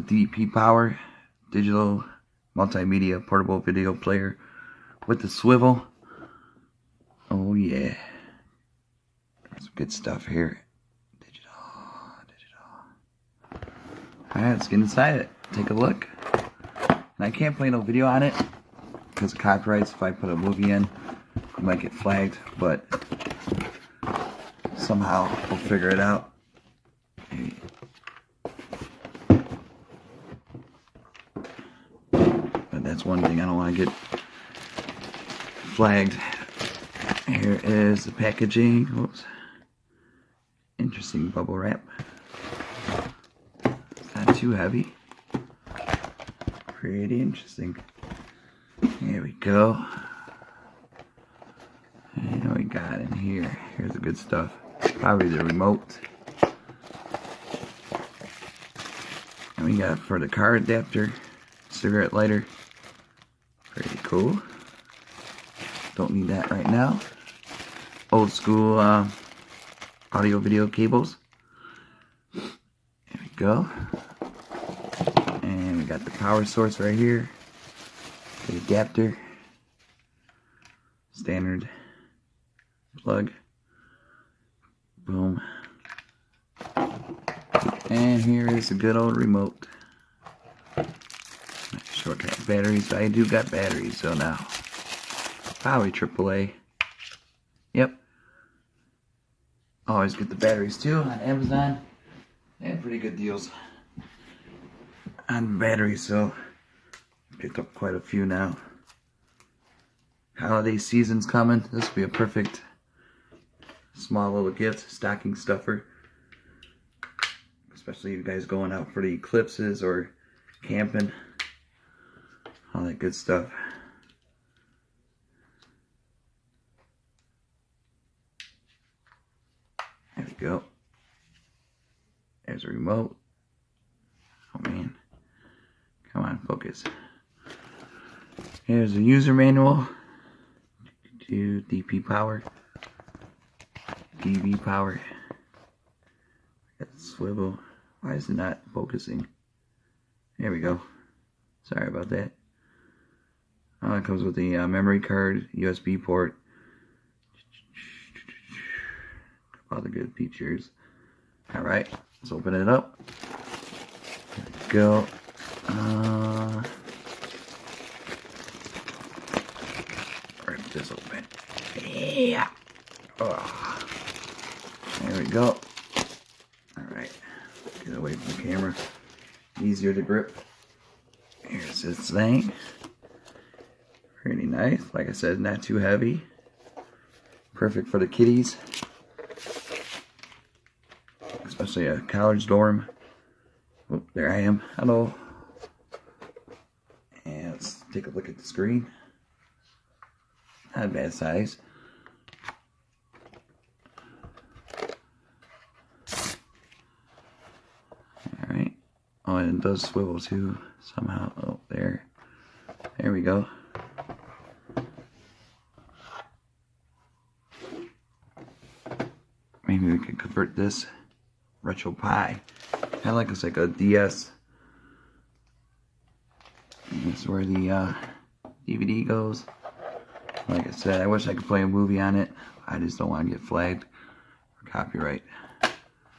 DBPOWER digital multimedia portable video player with the swivel. Oh yeah. Some good stuff here. Alright, let's get inside it. Take a look. And I can't play no video on it because of copyrights. If I put a movie in, it might get flagged, but somehow we'll figure it out. That's one thing I don't want to get flagged. Here is the packaging. Oops. Interesting bubble wrap. It's not too heavy. Pretty interesting. Here we go. And what we got in here? Here's the good stuff. Probably the remote. And we got for the car adapter, cigarette lighter. Cool. Don't need that right now. Old school uh, audio video cables. There we go. And we got the power source right here. The adapter. Standard plug. Boom. And here is a good old remote. Short got batteries, I do got batteries, so now. Probably AAA. Yep. Always get the batteries too on Amazon. They And pretty good deals on batteries, so picked up quite a few now. Holiday season's coming. This will be a perfect small little gift, stocking stuffer. Especially you guys going out for the eclipses or camping. All that good stuff. There we go. There's a remote. Oh man. Come on, focus. Here's a user manual to DBPOWER. DV power. Got swivel. Why is it not focusing? There we go. Sorry about that. Uh, it comes with the uh, memory card, USB port, all the good features. Alright, let's open it up. go. Uh, rip this open. Yeah. Oh. There we go. Alright. Get away from the camera. Easier to grip. Here's this thing. Pretty nice. Like I said, not too heavy. Perfect for the kiddies. Especially a college dorm. Oh, there I am. Hello. And let's take a look at the screen. Not a bad size. Alright. Oh, and it does swivel too, somehow. Oh, there. There we go. Maybe we can convert this RetroPie. Kind of like it's like a DS. This is where the uh, DVD goes. Like I said, I wish I could play a movie on it. I just don't want to get flagged for copyright.